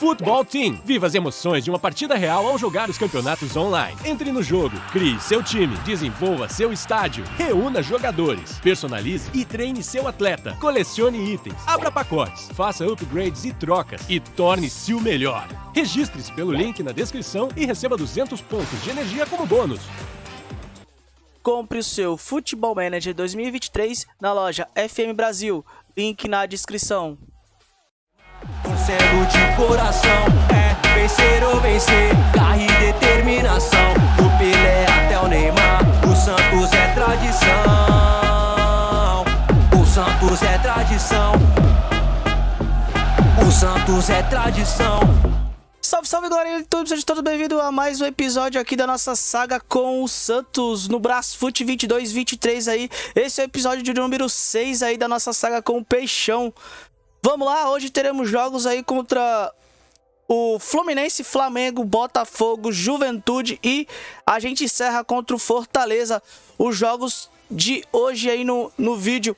Futebol Team. Viva as emoções de uma partida real ao jogar os campeonatos online. Entre no jogo, crie seu time, desenvolva seu estádio, reúna jogadores, personalize e treine seu atleta, colecione itens, abra pacotes, faça upgrades e trocas e torne-se o melhor. Registre-se pelo link na descrição e receba 200 pontos de energia como bônus. Compre o seu Futebol Manager 2023 na loja FM Brasil. Link na descrição. Torcendo de coração, é vencer ou vencer, garra e determinação. Do Pelé até o Neymar, o Santos é tradição. O Santos é tradição. O Santos é tradição. Salve, salve, galera do YouTube, sejam todos bem-vindos a mais um episódio aqui da nossa saga com o Santos no Brasfoot 22-23 aí. Esse é o episódio de número 6 aí da nossa saga com o Peixão. Vamos lá, hoje teremos jogos aí contra o Fluminense, Flamengo, Botafogo, Juventude e a gente encerra contra o Fortaleza os jogos de hoje aí no, no vídeo.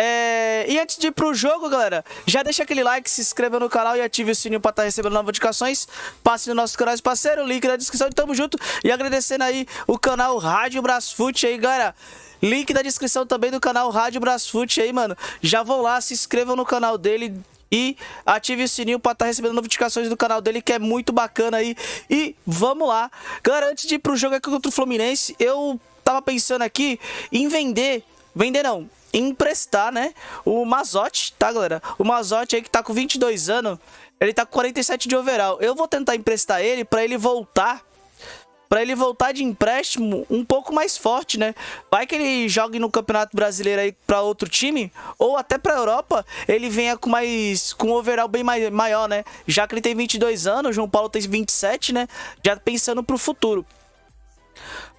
É... E antes de ir pro jogo, galera, já deixa aquele like, se inscreva no canal e ative o sininho para estar tá recebendo notificações. Passe no nosso canal parceiro, link na descrição e tamo junto. E agradecendo aí o canal Rádio Brasfoot aí, galera. Link na descrição também do canal Rádio Brasfoot aí, mano. Já vão lá, se inscrevam no canal dele e ative o sininho para estar tá recebendo notificações do canal dele, que é muito bacana aí. E vamos lá. Galera, antes de ir pro jogo aqui contra o Fluminense, eu tava pensando aqui em vender, vender não, emprestar, né, o Mazotti, tá, galera? O Mazotti aí que tá com 22 anos, ele tá com 47 de overall. Eu vou tentar emprestar ele para ele voltar para ele voltar de empréstimo um pouco mais forte, né? Vai que ele jogue no Campeonato Brasileiro aí para outro time ou até para Europa, ele venha com mais com um overall bem mais, maior, né? Já que ele tem 22 anos, o João Paulo tem 27, né? Já pensando pro futuro.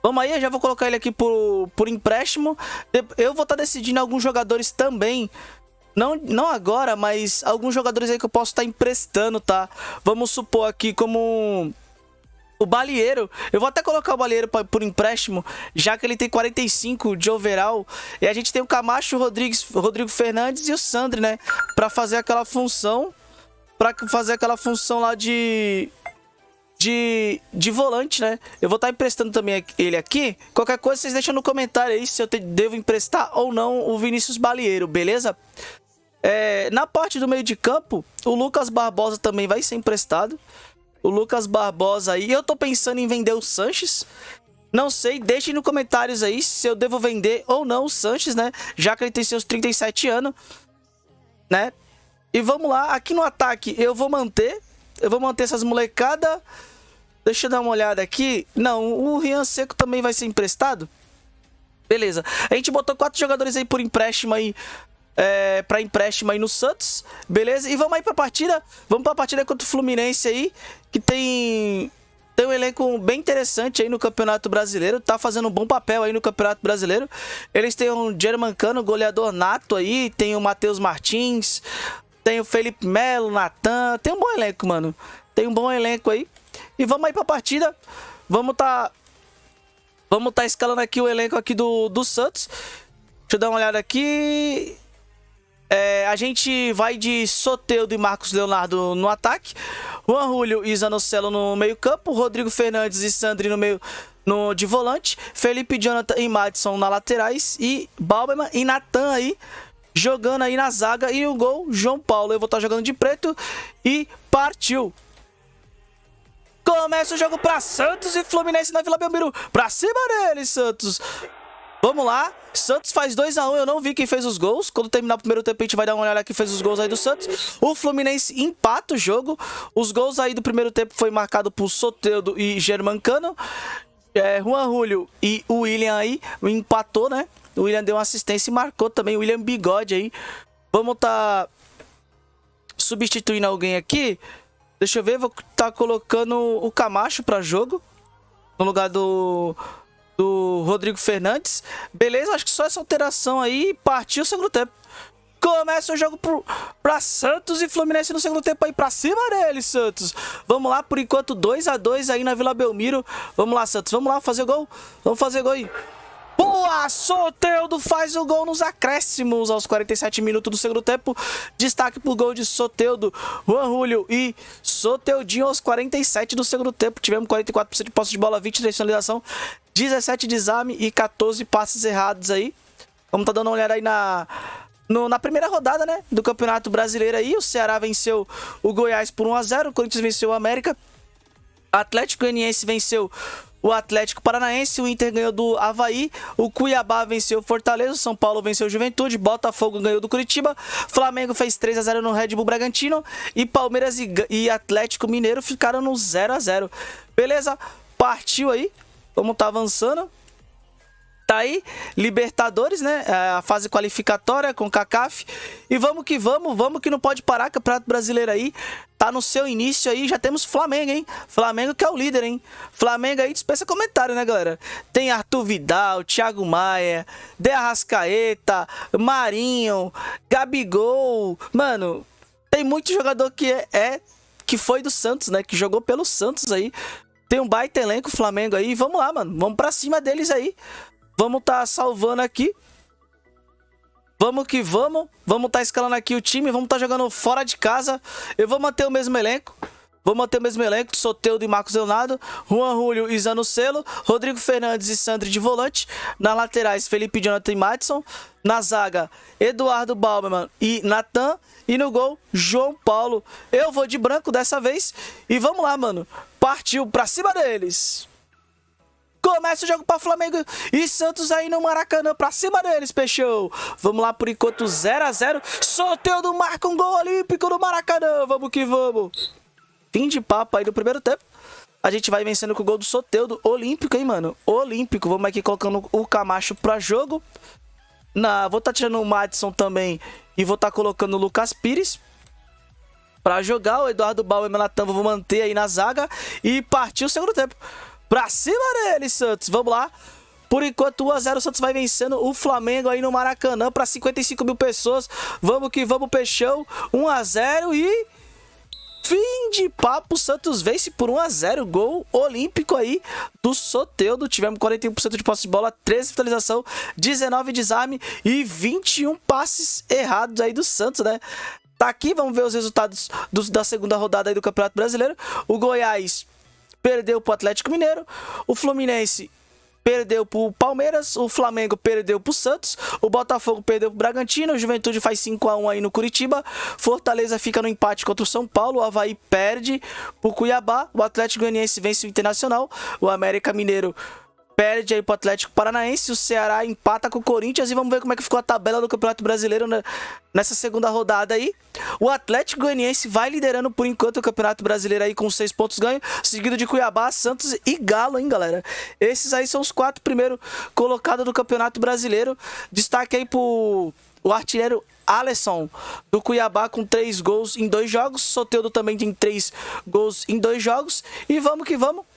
Vamos aí, eu já vou colocar ele aqui por, por empréstimo. Eu vou estar tá decidindo alguns jogadores também não, não agora, mas alguns jogadores aí que eu posso estar tá emprestando, tá? Vamos supor aqui como o Balieiro, eu vou até colocar o Balieiro pra, por empréstimo, já que ele tem 45 de overall. E a gente tem o Camacho, o Rodrigues, Rodrigo Fernandes e o Sandri, né? Pra fazer aquela função. Pra fazer aquela função lá de. De, de volante, né? Eu vou estar tá emprestando também ele aqui. Qualquer coisa, vocês deixam no comentário aí se eu te, devo emprestar ou não o Vinícius Balieiro, beleza? É, na parte do meio de campo, o Lucas Barbosa também vai ser emprestado o Lucas Barbosa aí. Eu tô pensando em vender o Sanches. Não sei, deixem no comentários aí se eu devo vender ou não o Sanches, né? Já que ele tem seus 37 anos, né? E vamos lá, aqui no ataque eu vou manter. Eu vou manter essas molecada. Deixa eu dar uma olhada aqui. Não, o Rian Seco também vai ser emprestado. Beleza. A gente botou quatro jogadores aí por empréstimo aí é, para empréstimo aí no Santos, beleza? E vamos aí para a partida, vamos para a partida contra o Fluminense aí, que tem tem um elenco bem interessante aí no Campeonato Brasileiro, tá fazendo um bom papel aí no Campeonato Brasileiro. Eles têm um Germancano, goleador nato aí, tem o Matheus Martins, tem o Felipe Melo, Natan, tem um bom elenco, mano. Tem um bom elenco aí. E vamos aí pra partida. Vamos tá Vamos tá escalando aqui o elenco aqui do, do Santos. Deixa eu dar uma olhada aqui. É, a gente vai de Soteudo e Marcos Leonardo no ataque. Juan Julio e Zanocelo no meio campo. Rodrigo Fernandes e Sandri no meio no, de volante. Felipe Jonathan e Madison na laterais. E Balberman e Natan aí jogando aí na zaga. E o gol, João Paulo. Eu vou estar jogando de preto. E partiu. Começa o jogo para Santos e Fluminense na Vila Belmiro. Pra cima dele, Santos. Vamos lá. Santos faz 2x1. Um. Eu não vi quem fez os gols. Quando terminar o primeiro tempo, a gente vai dar uma olhada quem fez os gols aí do Santos. O Fluminense empata o jogo. Os gols aí do primeiro tempo foi marcado por Soteudo e Germancano. É, Juan Julio e o William aí empatou, né? O William deu uma assistência e marcou também. O William Bigode aí. Vamos tá substituindo alguém aqui. Deixa eu ver. Vou tá colocando o Camacho para jogo. No lugar do do Rodrigo Fernandes. Beleza, acho que só essa alteração aí partiu o segundo tempo. Começa o jogo pro, pra Santos e Fluminense no segundo tempo aí pra cima dele, Santos. Vamos lá, por enquanto 2 a 2 aí na Vila Belmiro. Vamos lá, Santos, vamos lá fazer gol. Vamos fazer gol aí. Boa! Soteudo faz o gol nos acréscimos aos 47 minutos do segundo tempo. Destaque pro gol de Soteudo, Juan Julio e Soteudinho aos 47 do segundo tempo. Tivemos 44% de posse de bola, 23 de finalização, 17 de exame e 14 passes errados aí. Vamos tá dando uma olhada aí na, no, na primeira rodada, né, do Campeonato Brasileiro aí. O Ceará venceu o Goiás por 1 a 0, o Corinthians venceu o América. Atlético Goianiense venceu o Atlético Paranaense, o Inter ganhou do Havaí, o Cuiabá venceu o Fortaleza, o São Paulo venceu o Juventude, Botafogo ganhou do Curitiba, Flamengo fez 3 a 0 no Red Bull Bragantino e Palmeiras e, Atlético Mineiro ficaram no 0 a 0. Beleza? Partiu aí. Vamos tá avançando. Tá aí, Libertadores, né? É, a fase qualificatória com CACAF. E vamos que vamos, vamos que não pode parar. Campeonato Brasileiro aí tá no seu início aí. Já temos Flamengo, hein? Flamengo que é o líder, hein? Flamengo aí dispensa comentário, né, galera? Tem Arthur Vidal, Thiago Maia, De Arrascaeta, Marinho, Gabigol. Mano, tem muito jogador que é, é que foi do Santos, né? Que jogou pelo Santos aí. Tem um baita elenco Flamengo aí. Vamos lá, mano. Vamos pra cima deles aí. Vamos tá salvando aqui. Vamos que vamos. Vamos tá escalando aqui o time. Vamos tá jogando fora de casa. Eu vou manter o mesmo elenco. Vou manter o mesmo elenco, Soteudo e Marcos Leonardo, Juan Julio e Zanocelo, Rodrigo Fernandes e Sandri de volante, na laterais Felipe Jonathan e Madison, na zaga Eduardo Bauman e Natan, e no gol João Paulo. Eu vou de branco dessa vez e vamos lá, mano. Partiu pra cima deles. Começa o jogo para Flamengo e Santos aí no Maracanã pra cima deles, Peixão. Vamos lá por enquanto 0 a 0 Soteudo marca um gol olímpico no Maracanã. Vamos que vamos. Fim de papo aí do primeiro tempo. A gente vai vencendo com o gol do Soteudo olímpico, hein, mano? Olímpico. Vamos aqui colocando o Camacho pra jogo. Na, vou estar tá tirando o Madison também e vou estar tá colocando o Lucas Pires para jogar. O Eduardo Bauer e Melatan vou manter aí na zaga e partir o segundo tempo. Pra cima dele, Santos. Vamos lá. Por enquanto, 1x0, o Santos vai vencendo o Flamengo aí no Maracanã para 55 mil pessoas. Vamos que vamos, Peixão. 1x0 e... Fim de papo, Santos vence por 1x0, gol olímpico aí do Soteudo. Tivemos 41% de posse de bola, 13 finalização, 19 desarme e 21 passes errados aí do Santos, né? Tá aqui, vamos ver os resultados do, da segunda rodada aí do Campeonato Brasileiro. O Goiás perdeu para o Atlético Mineiro. O Fluminense perdeu para o Palmeiras, o Flamengo perdeu para o Santos, o Botafogo perdeu para o Bragantino, o Juventude faz 5 a 1 aí no Curitiba, Fortaleza fica no empate contra o São Paulo, o Havaí perde para o Cuiabá, o Atlético Goianiense vence o Internacional, o América Mineiro perde aí pro Atlético Paranaense, o Ceará empata com o Corinthians e vamos ver como é que ficou a tabela do Campeonato Brasileiro nessa segunda rodada aí. O Atlético Goianiense vai liderando por enquanto o Campeonato Brasileiro aí com seis pontos ganhos, seguido de Cuiabá, Santos e Galo, hein, galera? Esses aí são os quatro primeiros colocados do Campeonato Brasileiro. Destaque aí pro o artilheiro Alisson do Cuiabá com três gols em dois jogos. Soteudo também tem três gols em dois jogos. E vamos que vamos.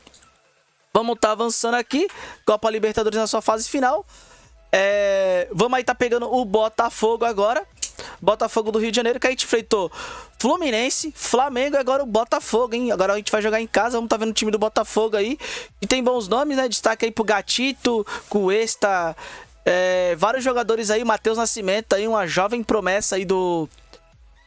Vamos estar tá avançando aqui. Copa Libertadores na sua fase final. É, vamos aí tá pegando o Botafogo agora. Botafogo do Rio de Janeiro, que a gente enfrentou Fluminense, Flamengo e agora o Botafogo, hein? Agora a gente vai jogar em casa, vamos tá vendo o time do Botafogo aí. E tem bons nomes, né? Destaque aí pro Gatito, Cuesta, é, vários jogadores aí, Matheus Nascimento aí, uma jovem promessa aí do,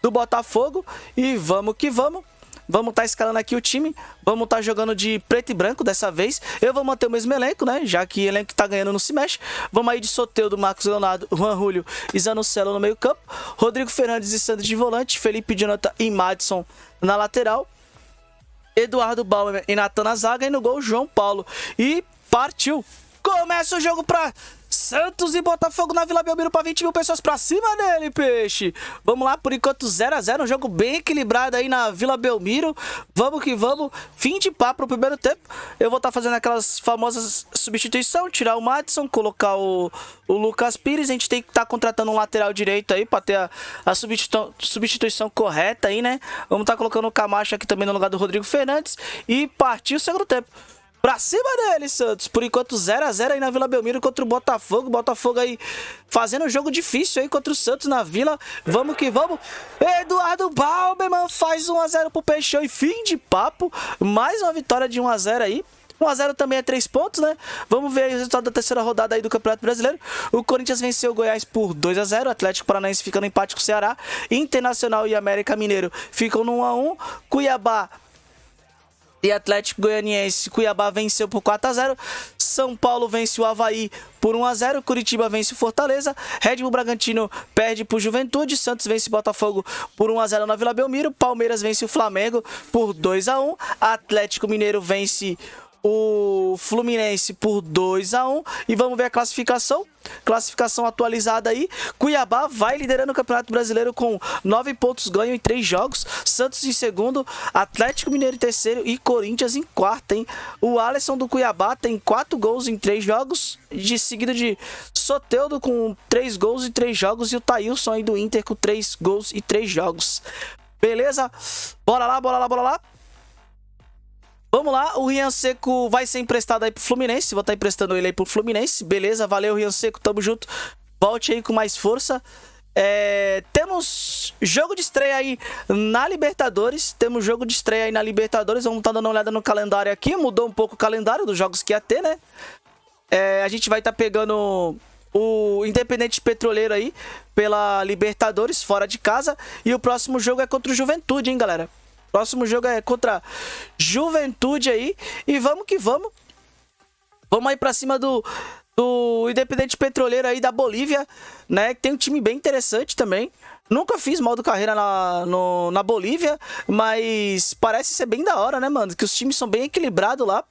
do Botafogo. E vamos que vamos. Vamos estar tá escalando aqui o time. Vamos estar tá jogando de preto e branco dessa vez. Eu vou manter o mesmo elenco, né? Já que o elenco que tá ganhando não se mexe. Vamos aí de Soteudo, Marcos Leonardo, Juan Julio e Zanocelo no meio campo. Rodrigo Fernandes e Sandro de volante. Felipe Jonathan e Madison na lateral. Eduardo Bauer e Natan na zaga. E no gol, João Paulo. E partiu! Começa o jogo para Santos e Botafogo na Vila Belmiro para 20 mil pessoas para cima dele, peixe. Vamos lá, por enquanto 0 a 0 um jogo bem equilibrado aí na Vila Belmiro. Vamos que vamos. Fim de papo pro primeiro tempo. Eu vou estar tá fazendo aquelas famosas substituição, tirar o Madison, colocar o, o Lucas Pires. A gente tem que estar tá contratando um lateral direito aí para ter a, a substituição, substituição correta aí, né? Vamos estar tá colocando o Camacho aqui também no lugar do Rodrigo Fernandes e partir o segundo tempo. Pra cima dele, Santos. Por enquanto, 0 a 0 aí na Vila Belmiro contra o Botafogo. Botafogo aí fazendo um jogo difícil aí contra o Santos na Vila. Vamos que vamos. Eduardo Balberman faz 1 a 0 pro Peixão e fim de papo. Mais uma vitória de 1 a 0 aí. 1x0 também é 3 pontos, né? Vamos ver o resultado da terceira rodada aí do Campeonato Brasileiro. O Corinthians venceu o Goiás por 2x0. Atlético Paranaense fica no empate com o Ceará. Internacional e América Mineiro ficam no 1x1. Cuiabá e Atlético Goianiense. Cuiabá venceu por 4 x 0. São Paulo vence o Havaí por 1 x 0. Curitiba vence o Fortaleza. Red Bull Bragantino perde por Juventude. Santos vence o Botafogo por 1 x 0 na Vila Belmiro. Palmeiras vence o Flamengo por 2 x 1. Atlético Mineiro vence o Fluminense por 2 a 1 e vamos ver a classificação. Classificação atualizada aí. Cuiabá vai liderando o Campeonato Brasileiro com 9 pontos ganho em 3 jogos. Santos em segundo, Atlético Mineiro em terceiro e Corinthians em quarto, hein? O Alisson do Cuiabá tem 4 gols em 3 jogos, de seguida de Soteudo com 3 gols em 3 jogos e o Thailson aí do Inter com 3 gols e 3 jogos. Beleza? Bora lá, bora lá, bora lá. Vamos lá, o Rian Seco vai ser emprestado aí pro Fluminense. Vou estar tá emprestando ele aí pro Fluminense. Beleza, valeu, Rian Seco, tamo junto. Volte aí com mais força. É, temos jogo de estreia aí na Libertadores. Temos jogo de estreia aí na Libertadores. Vamos estar tá dando uma olhada no calendário aqui. Mudou um pouco o calendário dos jogos que ia ter, né? É, a gente vai estar tá pegando o Independente Petroleiro aí pela Libertadores, fora de casa. E o próximo jogo é contra o Juventude, hein, galera? Próximo jogo é contra Juventude aí. E vamos que vamos. Vamos aí pra cima do, do Independente Petroleiro aí da Bolívia, né? Tem um time bem interessante também. Nunca fiz modo carreira na, no, na Bolívia, mas parece ser bem da hora, né, mano? Que os times são bem equilibrados lá.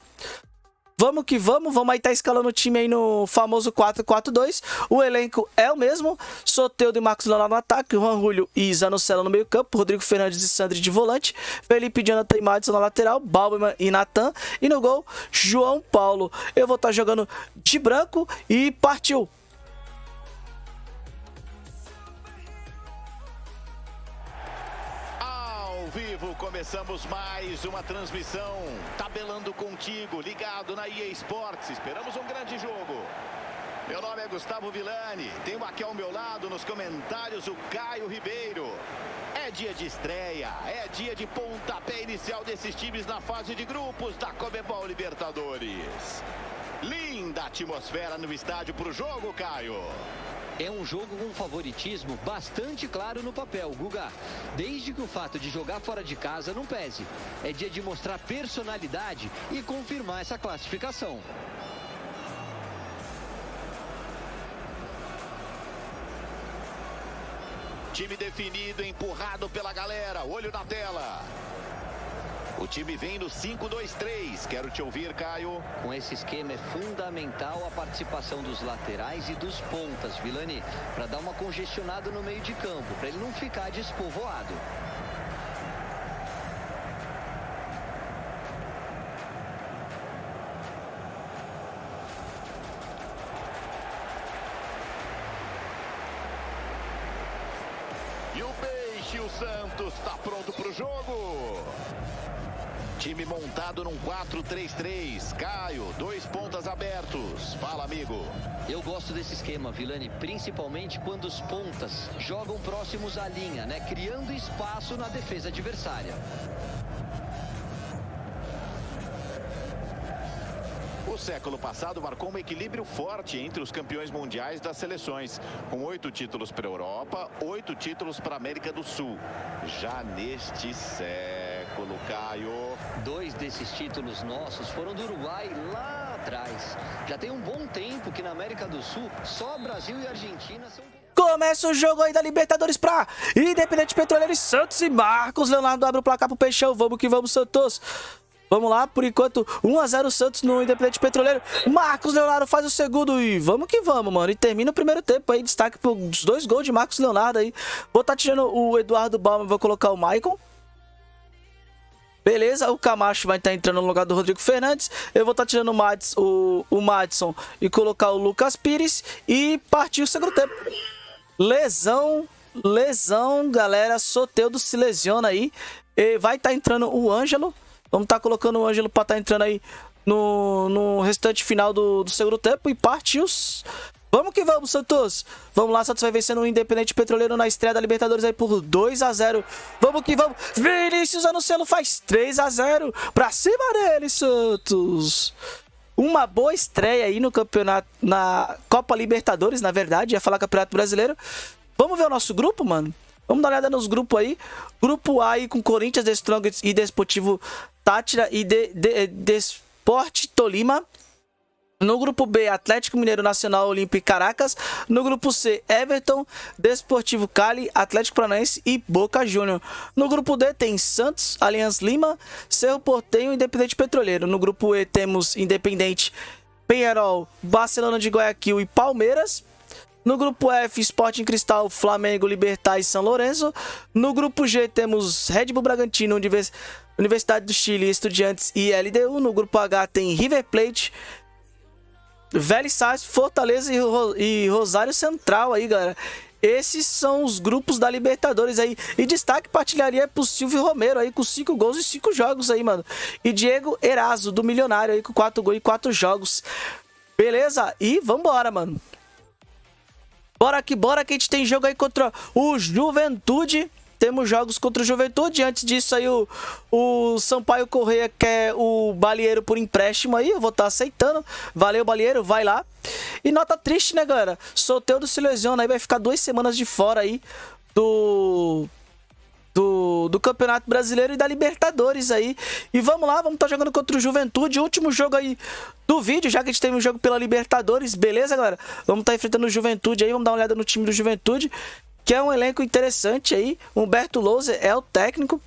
Vamos que vamos, vamos aí tá escalando o time aí no famoso 4-4-2. O elenco é o mesmo. Soteudo e Marcos Leonardo no ataque, Juan Julio e Zanocelo no meio campo, Rodrigo Fernandes e Sandri de volante, Felipe Jonathan e Madison na lateral, Balberman e Natan. E no gol, João Paulo. Eu vou estar tá jogando de branco e partiu! Começamos mais uma transmissão, tabelando contigo, ligado na EA Sports. Esperamos um grande jogo. Meu nome é Gustavo Villani, tenho aqui ao meu lado nos comentários o Caio Ribeiro. É dia de estreia, é dia de pontapé inicial desses times na fase de grupos da Comebol Libertadores. Linda atmosfera no estádio para o jogo, Caio. É um jogo com favoritismo bastante claro no papel, Guga. Desde que o fato de jogar fora de casa não pese. É dia de mostrar personalidade e confirmar essa classificação. Time definido, empurrado pela galera. Olho na tela. O time vem no 5-2-3. Quero te ouvir, Caio. Com esse esquema é fundamental a participação dos laterais e dos pontas, Vilani, para dar uma congestionada no meio de campo, para ele não ficar despovoado. E o Peixe, o Santos, está pronto para o jogo. Time montado num 4-3-3. Caio, dois pontas abertos. Fala, amigo. Eu gosto desse esquema, Vilani, principalmente quando os pontas jogam próximos à linha, né? Criando espaço na defesa adversária. O século passado marcou um equilíbrio forte entre os campeões mundiais das seleções, com oito títulos para a Europa, oito títulos para a América do Sul. Já neste século século, Caio. Dois desses títulos nossos foram do Uruguai lá atrás. Já tem um bom tempo que na América do Sul só Brasil e Argentina são... Começa o jogo aí da Libertadores pra Independente Petroleiro e Santos e Marcos Leonardo abre o placar pro Peixão. Vamos que vamos, Santos. Vamos lá, por enquanto, 1x0 Santos no Independente Petroleiro. Marcos Leonardo faz o segundo e vamos que vamos, mano. E termina o primeiro tempo aí, destaque pros dois gols de Marcos Leonardo aí. Vou estar tá tirando o Eduardo Balma, vou colocar o Maicon. Beleza, o Camacho vai estar tá entrando no lugar do Rodrigo Fernandes. Eu vou estar tá tirando o, Mads, o, o Madison e colocar o Lucas Pires. E partir o segundo tempo. Lesão, lesão, galera. Soteudo se lesiona aí. E vai estar tá entrando o Ângelo. Vamos estar tá colocando o Ângelo para estar tá entrando aí no, no restante final do, do segundo tempo. E partiu. Vamos que vamos, Santos. Vamos lá, Santos vai vencendo o Independente Petroleiro na estreia da Libertadores aí por 2 a 0 Vamos que vamos. Vinícius Anunciano faz 3 a 0 Pra cima dele, Santos. Uma boa estreia aí no campeonato, na Copa Libertadores, na verdade. Ia falar Campeonato Brasileiro. Vamos ver o nosso grupo, mano? Vamos dar uma olhada nos grupos aí. Grupo A aí com Corinthians, The Strongest e Desportivo Tátira e Desporte de, de Tolima. No grupo B, Atlético Mineiro Nacional Olímpico e Caracas. No grupo C, Everton, Desportivo Cali, Atlético Paranaense e Boca Júnior. No grupo D tem Santos, Aliança Lima, Cerro Portenho e Independente Petroleiro. No grupo E temos Independente, Penharol, Barcelona de Guayaquil e Palmeiras. No grupo F, Sporting Cristal, Flamengo, Libertar e São Lourenço. No grupo G temos Red Bull Bragantino, Universidade do Chile, Estudiantes e LDU. No grupo H tem River Plate, Velho Sainz, Fortaleza e, e Rosário Central aí, galera. Esses são os grupos da Libertadores aí. E destaque partilharia pro Silvio Romero aí, com 5 gols e 5 jogos aí, mano. E Diego Eraso, do Milionário aí, com 4 gols e 4 jogos. Beleza? E vambora, mano. Bora que bora que a gente tem jogo aí contra o Juventude temos jogos contra o Juventude. Antes disso aí o, o Sampaio Correia quer o Balieiro por empréstimo aí. Eu vou estar tá aceitando. Valeu, Balieiro, vai lá. E nota triste, né, galera? Soteudo se lesiona aí, vai ficar duas semanas de fora aí do... Do, do Campeonato Brasileiro e da Libertadores aí. E vamos lá, vamos estar tá jogando contra o Juventude. Último jogo aí do vídeo, já que a gente teve um jogo pela Libertadores, beleza, galera? Vamos estar tá enfrentando o Juventude aí, vamos dar uma olhada no time do Juventude que é um elenco interessante aí. Humberto Louser é o técnico.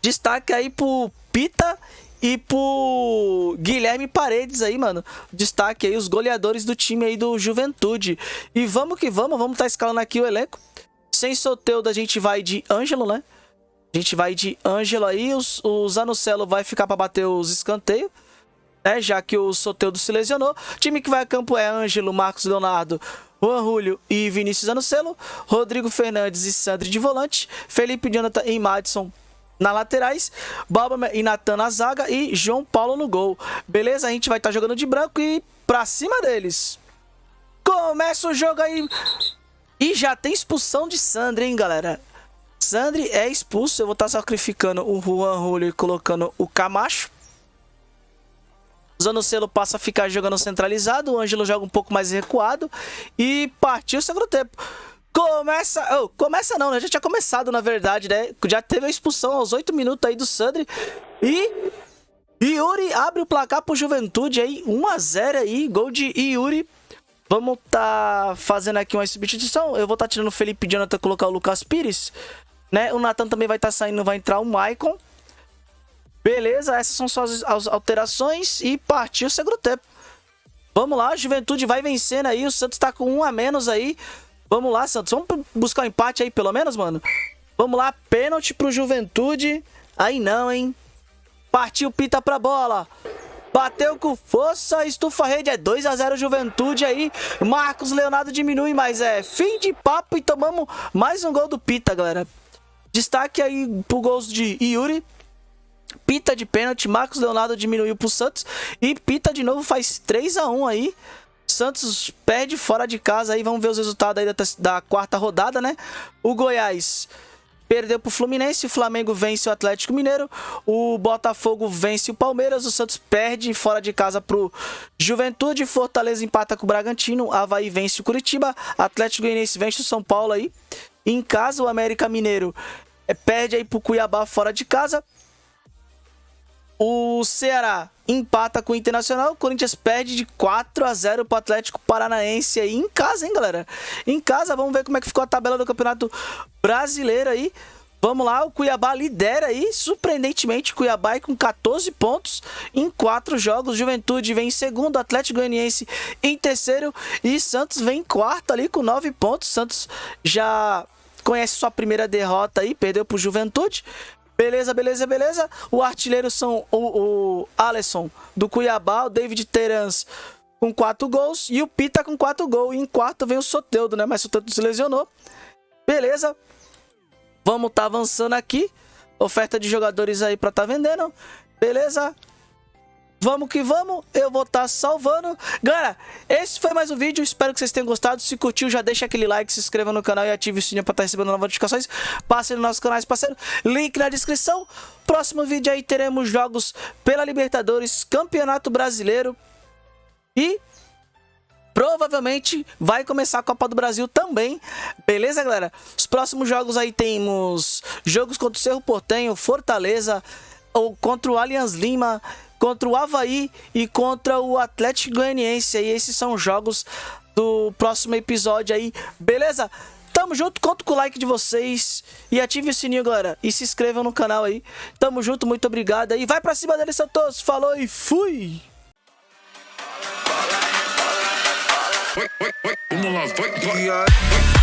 Destaque aí pro Pita e pro Guilherme Paredes aí, mano. Destaque aí os goleadores do time aí do Juventude. E vamos que vamos, vamos tá escalando aqui o elenco. Sem Soteudo a gente vai de Ângelo, né? A gente vai de Ângelo aí, os, o Zanocelo vai ficar para bater os escanteios. Né, já que o Soteudo se lesionou. O time que vai a campo é Ângelo, Marcos Leonardo, Juan Julio e Vinícius Anocelo, Rodrigo Fernandes e Sandri de volante, Felipe Jonathan e Madison na laterais, Balba e Natan na zaga e João Paulo no gol. Beleza? A gente vai estar tá jogando de branco e pra cima deles. Começa o jogo aí. E já tem expulsão de Sandri, hein, galera? Sandri é expulso. Eu vou estar tá sacrificando o Juan Julio e colocando o Camacho. Zanocelo passa a ficar jogando centralizado, o Ângelo joga um pouco mais recuado e partiu o segundo tempo. Começa. Oh, começa não, né? Já tinha começado, na verdade, né? Já teve a expulsão aos 8 minutos aí do Sandri. E. Yuri abre o placar pro Juventude aí. 1x0 aí. Gol de Yuri. Vamos tá fazendo aqui uma substituição. Eu vou tá tirando o Felipe Jonathan colocar o Lucas Pires. Né? O Nathan também vai estar tá saindo, vai entrar o Maicon. Beleza, essas são só as alterações e partiu o segundo tempo. Vamos lá, a Juventude vai vencendo aí, o Santos tá com um a menos aí. Vamos lá, Santos, vamos buscar um empate aí pelo menos, mano? Vamos lá, pênalti pro Juventude. Aí não, hein? Partiu Pita pra bola. Bateu com força, estufa a rede, é 2 a 0 Juventude aí. Marcos Leonardo diminui, mas é fim de papo e tomamos mais um gol do Pita, galera. Destaque aí pro gols de Yuri, Pita de pênalti, Marcos Leonardo diminuiu pro Santos e Pita de novo faz 3 a 1 aí. Santos perde fora de casa aí, vamos ver os resultados aí da, da quarta rodada, né? O Goiás perdeu pro Fluminense, o Flamengo vence o Atlético Mineiro, o Botafogo vence o Palmeiras, o Santos perde fora de casa pro Juventude, Fortaleza empata com o Bragantino, Havaí vence o Curitiba, Atlético Goianiense vence o São Paulo aí. Em casa, o América Mineiro é, perde aí pro Cuiabá fora de casa. O Ceará empata com o Internacional. O Corinthians perde de 4 a 0 para o Atlético Paranaense aí em casa, hein, galera? Em casa, vamos ver como é que ficou a tabela do Campeonato Brasileiro aí. Vamos lá, o Cuiabá lidera aí, surpreendentemente, Cuiabá com 14 pontos em 4 jogos. Juventude vem em segundo, Atlético Goianiense em terceiro e Santos vem em quarto ali com 9 pontos. Santos já conhece sua primeira derrota aí, perdeu para o Juventude. Beleza, beleza, beleza. O artilheiro são o, o Alisson do Cuiabá, o David Terans com 4 gols e o Pita com 4 gols. E em quarto vem o Soteudo, né? Mas o Soteudo se lesionou. Beleza. Vamos tá avançando aqui. Oferta de jogadores aí para tá vendendo. Beleza. Vamos que vamos, eu vou estar tá salvando. Galera, esse foi mais um vídeo, espero que vocês tenham gostado. Se curtiu, já deixa aquele like, se inscreva no canal e ative o sininho para estar tá recebendo novas notificações. Passe nos nossos canais parceiro, link na descrição. Próximo vídeo aí teremos jogos pela Libertadores, Campeonato Brasileiro e provavelmente vai começar a Copa do Brasil também. Beleza, galera? Os próximos jogos aí temos jogos contra o Cerro Portenho, Fortaleza, ou contra o Allianz Lima contra o Havaí e contra o Atlético Goianiense. E esses são os jogos do próximo episódio aí, beleza? Tamo junto, conto com o like de vocês e ative o sininho, galera. E se inscrevam no canal aí. Tamo junto, muito obrigado. E vai pra cima deles, Santos. Falou e fui! Vamos lá, vai, vai.